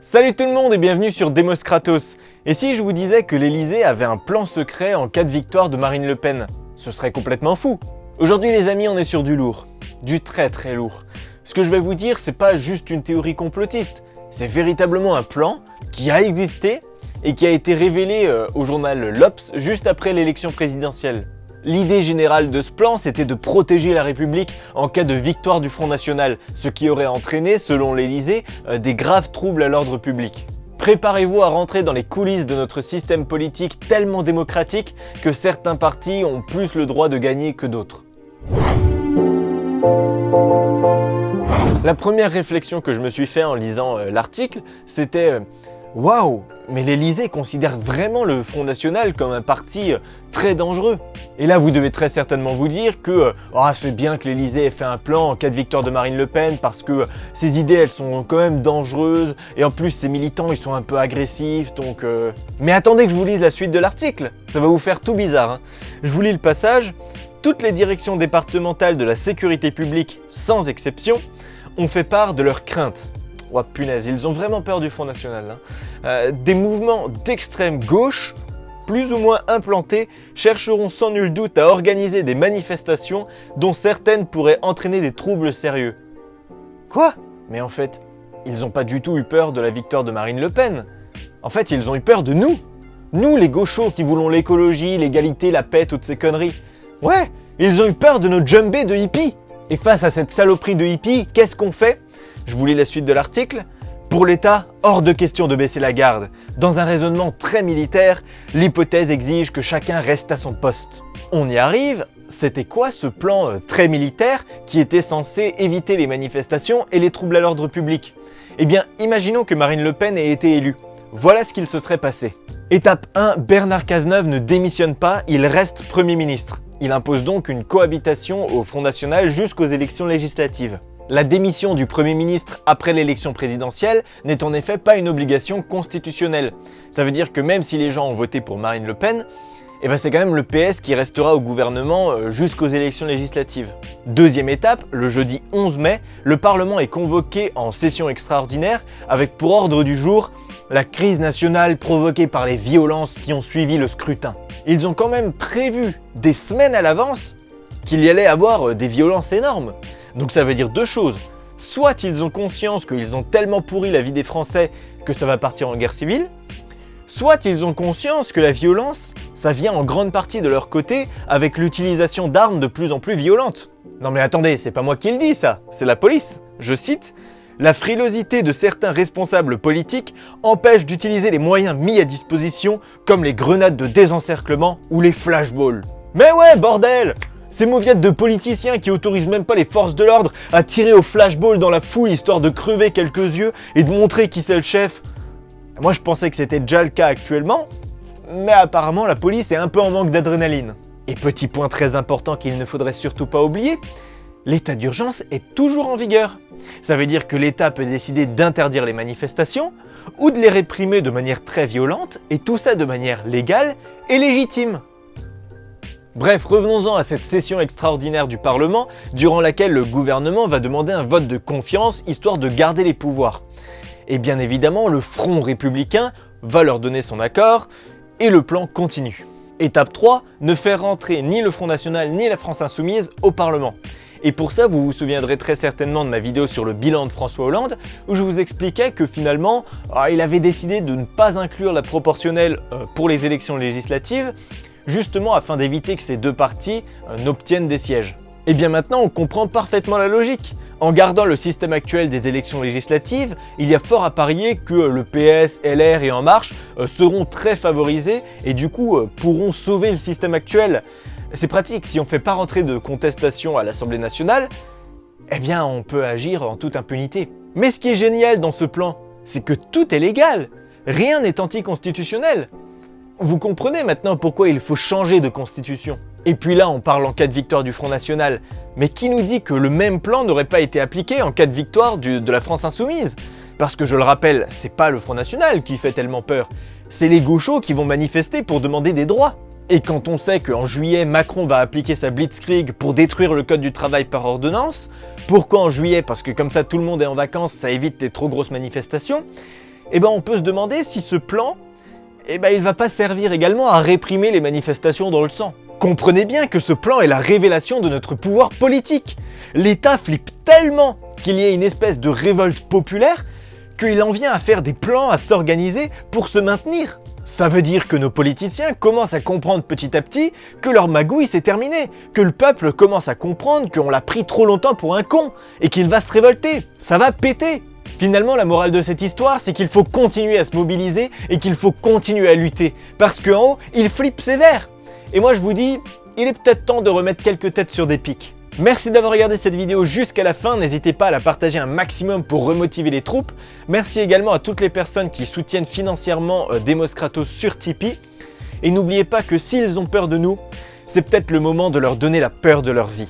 Salut tout le monde et bienvenue sur Demos Kratos. Et si je vous disais que l'Elysée avait un plan secret en cas de victoire de Marine Le Pen Ce serait complètement fou Aujourd'hui les amis, on est sur du lourd. Du très très lourd. Ce que je vais vous dire, c'est pas juste une théorie complotiste, c'est véritablement un plan qui a existé et qui a été révélé euh, au journal L'Obs juste après l'élection présidentielle. L'idée générale de ce plan, c'était de protéger la République en cas de victoire du Front National, ce qui aurait entraîné, selon l'Elysée, euh, des graves troubles à l'ordre public. Préparez-vous à rentrer dans les coulisses de notre système politique tellement démocratique que certains partis ont plus le droit de gagner que d'autres. La première réflexion que je me suis fait en lisant euh, l'article, c'était euh, Waouh Mais l'Elysée considère vraiment le Front National comme un parti euh, très dangereux. Et là, vous devez très certainement vous dire que ah, c'est bien que l'Elysée ait fait un plan en cas de victoire de Marine Le Pen parce que euh, ses idées, elles sont quand même dangereuses et en plus, ses militants, ils sont un peu agressifs, donc... Mais attendez que je vous lise la suite de l'article, ça va vous faire tout bizarre. Hein. Je vous lis le passage. Toutes les directions départementales de la sécurité publique, sans exception, ont fait part de leurs craintes Oh punaise, ils ont vraiment peur du Front National. Hein. Euh, des mouvements d'extrême gauche, plus ou moins implantés, chercheront sans nul doute à organiser des manifestations dont certaines pourraient entraîner des troubles sérieux. Quoi? Mais en fait, ils n'ont pas du tout eu peur de la victoire de Marine Le Pen. En fait, ils ont eu peur de nous. Nous, les gauchos qui voulons l'écologie, l'égalité, la paix, toutes ces conneries. Ouais, ils ont eu peur de nos jumbés de hippies. Et face à cette saloperie de hippies, qu'est-ce qu'on fait? Je vous lis la suite de l'article. Pour l'État, hors de question de baisser la garde. Dans un raisonnement très militaire, l'hypothèse exige que chacun reste à son poste. On y arrive, c'était quoi ce plan euh, très militaire qui était censé éviter les manifestations et les troubles à l'ordre public? Eh bien, imaginons que Marine Le Pen ait été élue. Voilà ce qu'il se serait passé. Étape 1, Bernard Cazeneuve ne démissionne pas, il reste Premier ministre. Il impose donc une cohabitation au Front National jusqu'aux élections législatives. La démission du Premier ministre après l'élection présidentielle n'est en effet pas une obligation constitutionnelle. Ça veut dire que même si les gens ont voté pour Marine Le Pen, eh ben c'est quand même le PS qui restera au gouvernement euh, jusqu'aux élections législatives. Deuxième étape, le jeudi 11 mai, le Parlement est convoqué en session extraordinaire avec pour ordre du jour la crise nationale provoquée par les violences qui ont suivi le scrutin. Ils ont quand même prévu des semaines à l'avance qu'il y allait avoir euh, des violences énormes. Donc ça veut dire deux choses. Soit ils ont conscience qu'ils ont tellement pourri la vie des Français que ça va partir en guerre civile, soit ils ont conscience que la violence, ça vient en grande partie de leur côté avec l'utilisation d'armes de plus en plus violentes. Non mais attendez, c'est pas moi qui le dis ça, c'est la police. Je cite, la frilosité de certains responsables politiques empêche d'utiliser les moyens mis à disposition comme les grenades de désencerclement ou les flashballs. Mais ouais, bordel ces mauviettes de politiciens qui autorisent même pas les forces de l'ordre à tirer au flashball dans la foule histoire de crever quelques yeux et de montrer qui c'est le chef. Moi je pensais que c'était déjà le cas actuellement, mais apparemment la police est un peu en manque d'adrénaline. Et petit point très important qu'il ne faudrait surtout pas oublier, l'état d'urgence est toujours en vigueur. Ça veut dire que l'État peut décider d'interdire les manifestations ou de les réprimer de manière très violente, et tout ça de manière légale et légitime. Bref, revenons-en à cette session extraordinaire du Parlement, durant laquelle le gouvernement va demander un vote de confiance histoire de garder les pouvoirs. Et bien évidemment, le Front républicain va leur donner son accord, et le plan continue. Étape 3, ne faire rentrer ni le Front National ni la France Insoumise au Parlement. Et pour ça, vous vous souviendrez très certainement de ma vidéo sur le bilan de François Hollande, où je vous expliquais que finalement, ah, il avait décidé de ne pas inclure la proportionnelle euh, pour les élections législatives, justement afin d'éviter que ces deux partis euh, n'obtiennent des sièges. Et bien maintenant, on comprend parfaitement la logique. En gardant le système actuel des élections législatives, il y a fort à parier que le PS, LR et En Marche euh, seront très favorisés et du coup euh, pourront sauver le système actuel. C'est pratique, si on ne fait pas rentrer de contestation à l'Assemblée nationale, eh bien on peut agir en toute impunité. Mais ce qui est génial dans ce plan, c'est que tout est légal. Rien n'est anticonstitutionnel. Vous comprenez maintenant pourquoi il faut changer de constitution. Et puis là, on parle en cas de victoire du Front National. Mais qui nous dit que le même plan n'aurait pas été appliqué en cas de victoire de la France Insoumise? Parce que je le rappelle, c'est pas le Front National qui fait tellement peur, c'est les gauchos qui vont manifester pour demander des droits. Et quand on sait qu'en juillet, Macron va appliquer sa blitzkrieg pour détruire le code du travail par ordonnance, pourquoi en juillet? Parce que comme ça tout le monde est en vacances, ça évite les trop grosses manifestations. eh ben on peut se demander si ce plan, eh ben il va pas servir également à réprimer les manifestations dans le sang. Comprenez bien que ce plan est la révélation de notre pouvoir politique. L'État flippe tellement qu'il y ait une espèce de révolte populaire qu'il en vient à faire des plans, à s'organiser pour se maintenir. Ça veut dire que nos politiciens commencent à comprendre petit à petit que leur magouille s'est terminée, que le peuple commence à comprendre qu'on l'a pris trop longtemps pour un con, et qu'il va se révolter, ça va péter. Finalement, la morale de cette histoire, c'est qu'il faut continuer à se mobiliser et qu'il faut continuer à lutter, parce qu'en haut, il flippe sévère. Et moi je vous dis, il est peut-être temps de remettre quelques têtes sur des pics. Merci d'avoir regardé cette vidéo jusqu'à la fin, n'hésitez pas à la partager un maximum pour remotiver les troupes. Merci également à toutes les personnes qui soutiennent financièrement euh, Demos Kratos sur Tipeee. Et n'oubliez pas que s'ils ont peur de nous, c'est peut-être le moment de leur donner la peur de leur vie.